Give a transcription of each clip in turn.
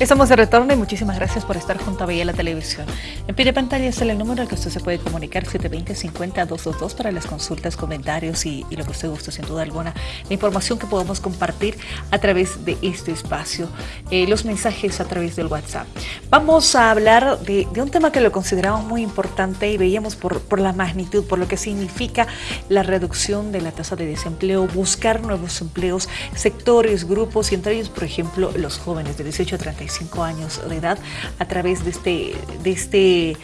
Estamos de retorno y muchísimas gracias por estar junto a Vía la Televisión. En pie de pantalla está el número al que usted se puede comunicar 720-50-222 para las consultas, comentarios y, lo que usted guste, sin duda alguna, la información que podamos compartir a través de este espacio, eh, los mensajes a través del WhatsApp. Vamos a hablar de, un tema que lo consideramos muy importante y veíamos por, por la magnitud, por lo que significa la reducción de la tasa de desempleo, buscar nuevos empleos, sectores, grupos y entre ellos, por ejemplo, los jóvenes de 18 a 35 años de edad a través de este, de este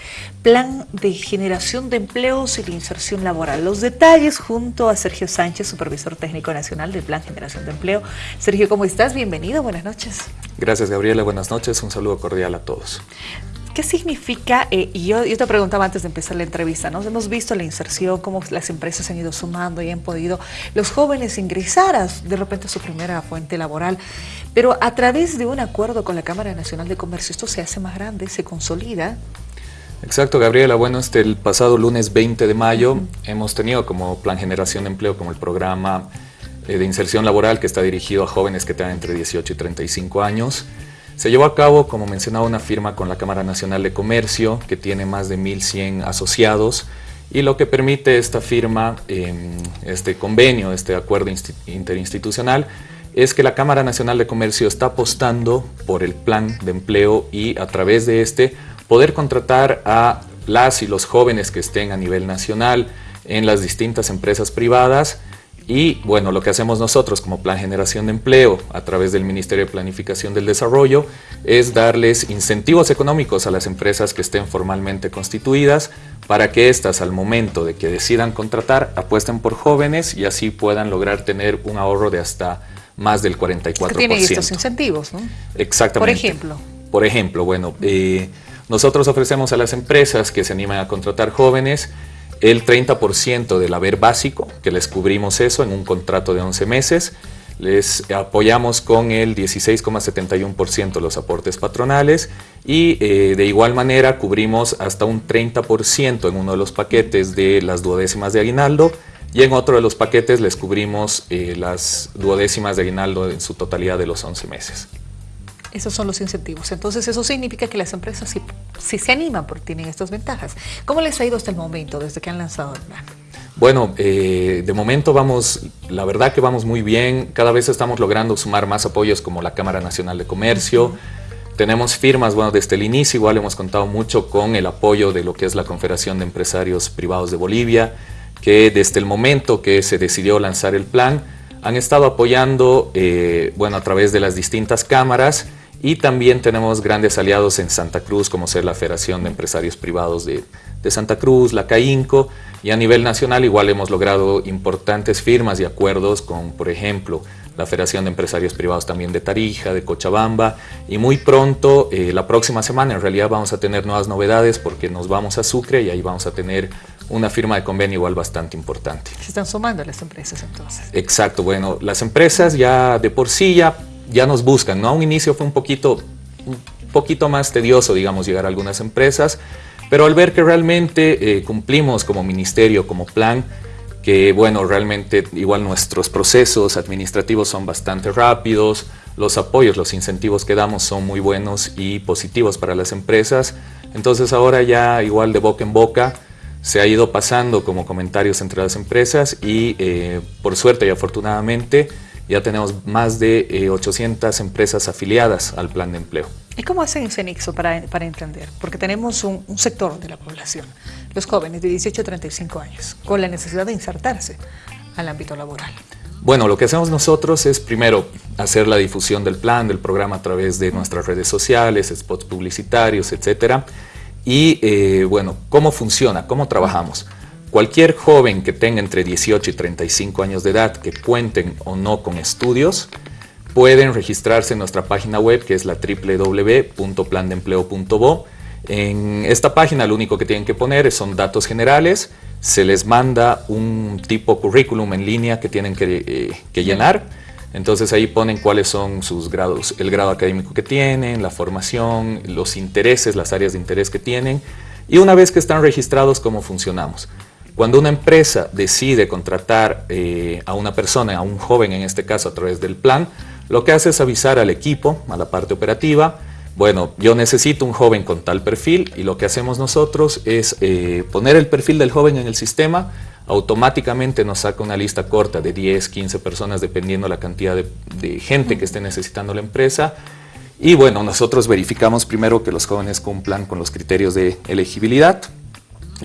plan de generación de empleos y de inserción laboral. Los detalles junto a Sergio Sánchez, supervisor técnico nacional del Plan Generación de Empleo. Sergio, ¿cómo estás? Bienvenido, buenas noches. Gracias, Gabriela, buenas noches, un saludo cordial a todos. ¿Qué significa? Eh, y yo, yo, te preguntaba antes de empezar la entrevista, ¿no? Hemos visto la inserción, cómo las empresas han ido sumando y han podido los jóvenes ingresar a, de repente a su primera fuente laboral, pero a través de un acuerdo con la Cámara Nacional de Comercio, esto se hace más grande, se consolida. Exacto, Gabriela. Bueno, este, el pasado lunes 20 de mayo hemos tenido como Plan Generación de Empleo, como el programa eh, de inserción laboral que está dirigido a jóvenes que tengan entre 18 y 35 años. Se llevó a cabo, como mencionaba, una firma con la Cámara Nacional de Comercio, que tiene más de 1.100 asociados, y lo que permite esta firma, em, este convenio, este acuerdo interinstitucional, es que la Cámara Nacional de Comercio está apostando por el plan de empleo y a través de este poder contratar a las y los jóvenes que estén a nivel nacional en las distintas empresas privadas y bueno, lo que hacemos nosotros como Plan Generación de Empleo a través del Ministerio de Planificación del Desarrollo es darles incentivos económicos a las empresas que estén formalmente constituidas para que éstas al momento de que decidan contratar apuesten por jóvenes y así puedan lograr tener un ahorro de hasta más del 44%. Tiene estos incentivos, ¿no? Exactamente. Por ejemplo. Por ejemplo, bueno, eh, nosotros ofrecemos a las empresas que se animan a contratar jóvenes el 30% del haber básico, que les cubrimos eso en un contrato de 11 meses, les apoyamos con el 16,71% los aportes patronales y eh, de igual manera cubrimos hasta un 30% en uno de los paquetes de las duodécimas de aguinaldo y en otro de los paquetes les cubrimos eh, las duodécimas de aguinaldo en su totalidad de los 11 meses. Esos son los incentivos. Entonces, eso significa que las empresas sí, se animan porque tienen estas ventajas. ¿Cómo les ha ido hasta el momento, desde que han lanzado el plan? Bueno, eh, de momento vamos, la verdad que vamos muy bien. Cada vez estamos logrando sumar más apoyos como la Cámara Nacional de Comercio. Tenemos firmas, bueno, desde el inicio igual hemos contado mucho con el apoyo de lo que es la Confederación de Empresarios Privados de Bolivia, que desde el momento que se decidió lanzar el plan, han estado apoyando, eh, bueno, a través de las distintas cámaras, y también tenemos grandes aliados en Santa Cruz, como ser la Federación de Empresarios Privados de, Santa Cruz, la CAINCO, y a nivel nacional igual hemos logrado importantes firmas y acuerdos con, por ejemplo, la Federación de Empresarios Privados también de Tarija, de Cochabamba, y muy pronto, eh, la próxima semana, en realidad vamos a tener nuevas novedades porque nos vamos a Sucre y ahí vamos a tener una firma de convenio igual bastante importante. Se están sumando las empresas entonces. Exacto, bueno, las empresas ya de por sí ya ya nos buscan, ¿no? A un inicio fue un poquito, un poquito más tedioso, digamos, llegar a algunas empresas, pero al ver que realmente eh, cumplimos como ministerio, como plan, que bueno, realmente igual nuestros procesos administrativos son bastante rápidos, los apoyos, los incentivos que damos son muy buenos y positivos para las empresas, entonces ahora ya igual de boca en boca se ha ido pasando como comentarios entre las empresas y eh, por suerte y afortunadamente ya tenemos más de 800 eh, empresas afiliadas al plan de empleo. ¿Y cómo hacen ese nexo para, para entender? Porque tenemos un, sector de la población, los jóvenes de 18 a 35 años, con la necesidad de insertarse al ámbito laboral. Bueno, lo que hacemos nosotros es primero hacer la difusión del plan, del programa a través de nuestras redes sociales, spots publicitarios, etcétera. Y eh, bueno, ¿cómo funciona? ¿Cómo trabajamos? Cualquier joven que tenga entre 18 y 35 años de edad que cuenten o no con estudios, pueden registrarse en nuestra página web que es la www.plandempleo.bo. En esta página lo único que tienen que poner son datos generales, se les manda un tipo currículum en línea que tienen que, eh, que llenar, entonces ahí ponen cuáles son sus grados, el grado académico que tienen, la formación, los intereses, las áreas de interés que tienen y una vez que están registrados, cómo funcionamos. Cuando una empresa decide contratar eh, a una persona, a un joven en este caso a través del plan, lo que hace es avisar al equipo, a la parte operativa, bueno, yo necesito un joven con tal perfil y lo que hacemos nosotros es eh, poner el perfil del joven en el sistema, automáticamente nos saca una lista corta de 10, 15 personas dependiendo la cantidad de, gente que esté necesitando la empresa. Y bueno, nosotros verificamos primero que los jóvenes cumplan con los criterios de elegibilidad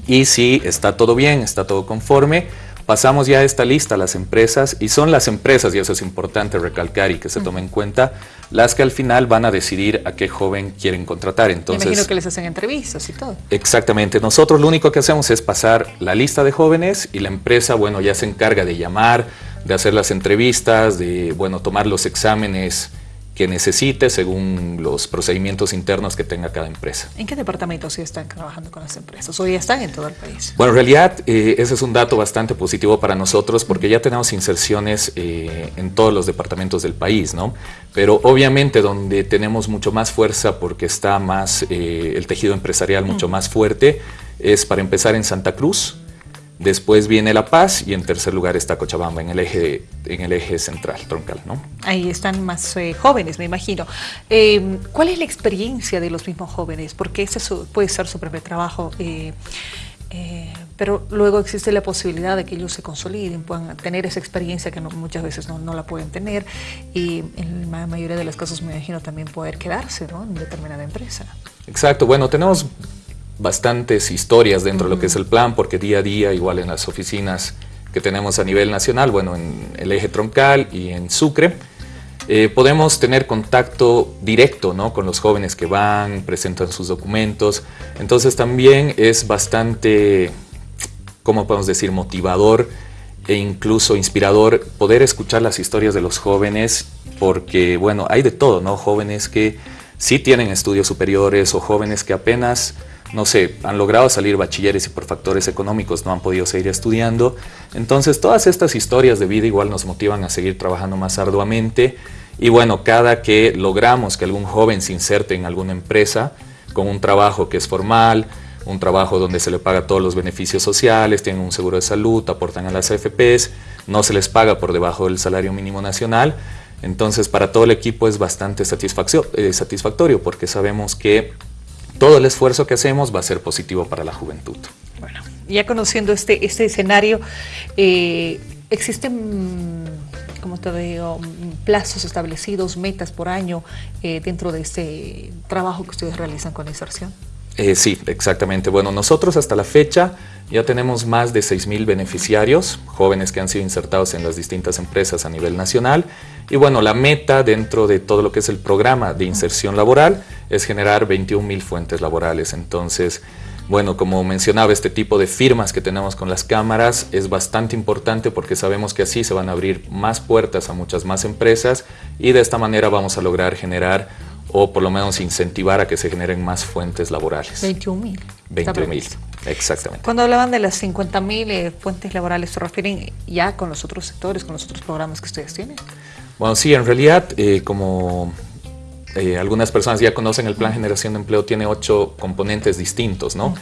y si está todo bien, está todo conforme, pasamos ya esta lista a las empresas y son las empresas, y eso es importante recalcar y que se tome en cuenta, las que al final van a decidir a qué joven quieren contratar. Entonces, Me imagino que les hacen entrevistas y todo. Exactamente. Nosotros lo único que hacemos es pasar la lista de jóvenes y la empresa, bueno, ya se encarga de llamar, de hacer las entrevistas, de, bueno, tomar los exámenes que necesite según los procedimientos internos que tenga cada empresa. ¿En qué departamentos sí están trabajando con las empresas o ya están en todo el país? Bueno, en realidad eh, ese es un dato bastante positivo para nosotros porque ya tenemos inserciones eh, en todos los departamentos del país, ¿no? Pero obviamente donde tenemos mucho más fuerza porque está más eh, el tejido empresarial mucho más fuerte es para empezar en Santa Cruz, Después viene La Paz y en tercer lugar está Cochabamba, en el eje, en el eje central, troncal. ¿no? Ahí están más eh, jóvenes, me imagino. Em, ¿Cuál es la experiencia de los mismos jóvenes? Porque ese puede ser su primer trabajo, eh, eh, pero luego existe la posibilidad de que ellos se consoliden, puedan tener esa experiencia que muchas veces no, no, la pueden tener y en la mayoría de los casos me imagino también poder quedarse ¿no? en determinada empresa. Exacto, bueno, tenemos bastantes historias dentro de lo que es el plan, porque día a día, igual en las oficinas que tenemos a nivel nacional, bueno, en el eje troncal y en Sucre, eh, podemos tener contacto directo ¿no? con los jóvenes que van, presentan sus documentos. Entonces también es bastante, ¿cómo podemos decir?, motivador e incluso inspirador poder escuchar las historias de los jóvenes, porque, bueno, hay de todo, ¿no? Jóvenes que sí tienen estudios superiores o jóvenes que apenas no sé, han logrado salir bachilleres y por factores económicos no han podido seguir estudiando. Entonces todas estas historias de vida igual nos motivan a seguir trabajando más arduamente y bueno, cada que logramos que algún joven se inserte en alguna empresa con un trabajo que es formal, un trabajo donde se le paga todos los beneficios sociales, tienen un seguro de salud, aportan a las AFPs, no se les paga por debajo del salario mínimo nacional, entonces para todo el equipo es bastante eh, satisfactorio porque sabemos que todo el esfuerzo que hacemos va a ser positivo para la juventud. Bueno, ya conociendo este, este escenario, eh, ¿existen, como te digo, plazos establecidos, metas por año eh, dentro de este trabajo que ustedes realizan con inserción? Eh, sí, exactamente. Bueno, nosotros hasta la fecha ya tenemos más de 6.000 beneficiarios, jóvenes que han sido insertados en las distintas empresas a nivel nacional. Y bueno, la meta dentro de todo lo que es el programa de inserción laboral es generar 21.000 fuentes laborales. Entonces, bueno, como mencionaba, este tipo de firmas que tenemos con las cámaras es bastante importante porque sabemos que así se van a abrir más puertas a muchas más empresas y de esta manera vamos a lograr generar o por lo menos incentivar a que se generen más fuentes laborales. 21 mil. 21 mil, exactamente. Cuando hablaban de las 50 mil eh, fuentes laborales, ¿se refieren ya con los otros sectores, con los otros programas que ustedes tienen? Bueno, sí, en realidad, eh, como eh, algunas personas ya conocen, el Plan Generación de Empleo tiene ocho componentes distintos, ¿no?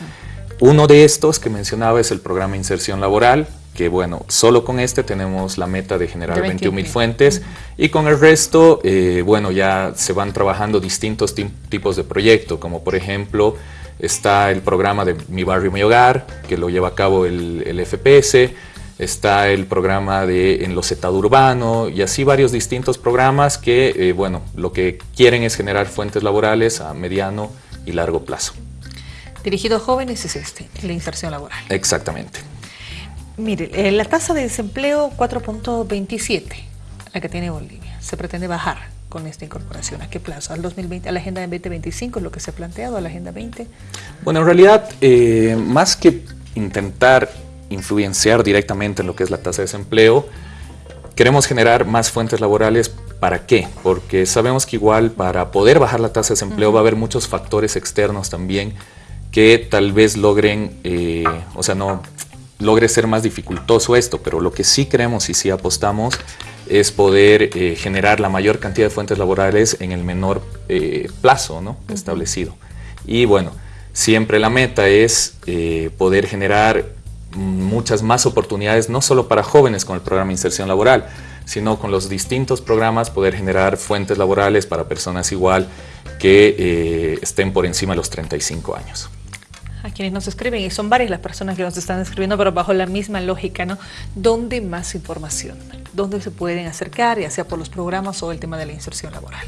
Uno de estos que mencionaba es el programa Inserción Laboral, que bueno, solo con este tenemos la meta de generar 21 mil fuentes y con el resto, eh, bueno, ya se van trabajando distintos tipos de proyectos, como por ejemplo está el programa de Mi Barrio, Mi Hogar, que lo lleva a cabo el, FPS, está el programa de Enlocetado Urbano y así varios distintos programas que, eh, bueno, lo que quieren es generar fuentes laborales a mediano y largo plazo. Dirigido a jóvenes es este, la inserción laboral. Exactamente. Mire, eh, la tasa de desempleo 4.27, la que tiene Bolivia, se pretende bajar con esta incorporación. ¿A qué plazo? ¿Al 2020, a la Agenda 2025, lo que se ha planteado, a la Agenda 20? Bueno, en realidad, eh, más que intentar influenciar directamente en lo que es la tasa de desempleo, queremos generar más fuentes laborales. ¿Para qué? Porque sabemos que igual para poder bajar la tasa de desempleo va a haber muchos factores externos también que tal vez logren, eh, o sea, no logre ser más dificultoso esto, pero lo que sí creemos y sí apostamos es poder eh, generar la mayor cantidad de fuentes laborales en el menor eh, plazo ¿no? establecido. Y bueno, siempre la meta es eh, poder generar muchas más oportunidades, no solo para jóvenes con el programa de inserción laboral, sino con los distintos programas poder generar fuentes laborales para personas igual que estén por encima de los 35 años a quienes nos escriben, y son varias las personas que nos están escribiendo, pero bajo la misma lógica, ¿no? ¿Dónde más información? ¿Dónde se pueden acercar, ya sea por los programas o el tema de la inserción laboral?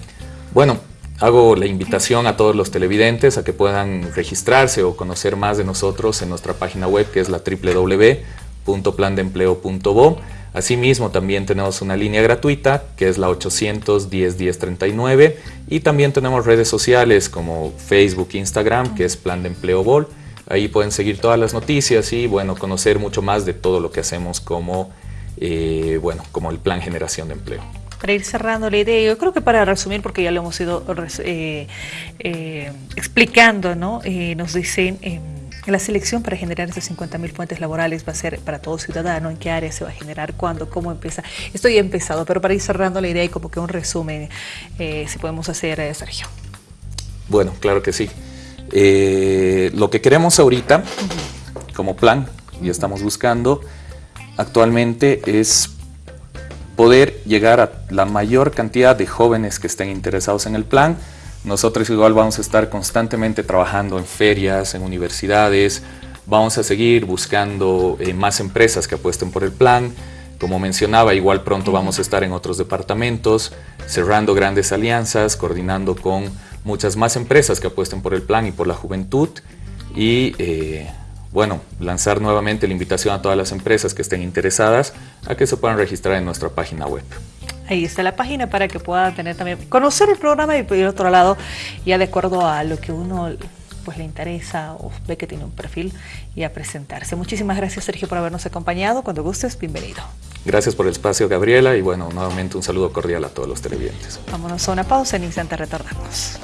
Bueno, hago la invitación a todos los televidentes a que puedan registrarse o conocer más de nosotros en nuestra página web, que es la www.plandempleo.bo. Asimismo, también tenemos una línea gratuita, que es la 810 1039, y también tenemos redes sociales como Facebook, Instagram, que es Plan de Empleo Bol. Ahí pueden seguir todas las noticias y bueno, conocer mucho más de todo lo que hacemos como, eh, bueno, como el Plan Generación de Empleo. Para ir cerrando la idea, yo creo que para resumir, porque ya lo hemos ido eh, eh, explicando, ¿no? nos dicen em, la selección para generar esas 50.000 fuentes laborales va a ser para todo ciudadano, en qué área se va a generar, cuándo, cómo empieza. Estoy empezado, pero para ir cerrando la idea y como que un resumen, si podemos hacer, Sergio. Bueno, claro que sí. Eh, lo que queremos ahorita, como plan, y estamos buscando actualmente, es poder llegar a la mayor cantidad de jóvenes que estén interesados en el plan. Nosotros igual vamos a estar constantemente trabajando en ferias, en universidades, vamos a seguir buscando eh, más empresas que apuesten por el plan. Como mencionaba, igual pronto vamos a estar en otros departamentos, cerrando grandes alianzas, coordinando con muchas más empresas que apuesten por el plan y por la juventud y eh, bueno, lanzar nuevamente la invitación a todas las empresas que estén interesadas a que se puedan registrar en nuestra página web. Ahí está la página para que puedan tener también, conocer el programa y por otro lado, ya de acuerdo a lo que uno pues le interesa o ve que tiene un perfil y a presentarse. Muchísimas gracias Sergio por habernos acompañado. Cuando gustes, bienvenido. Gracias por el espacio Gabriela y bueno, nuevamente un saludo cordial a todos los televidentes. Vámonos a una pausa, en instante retornamos.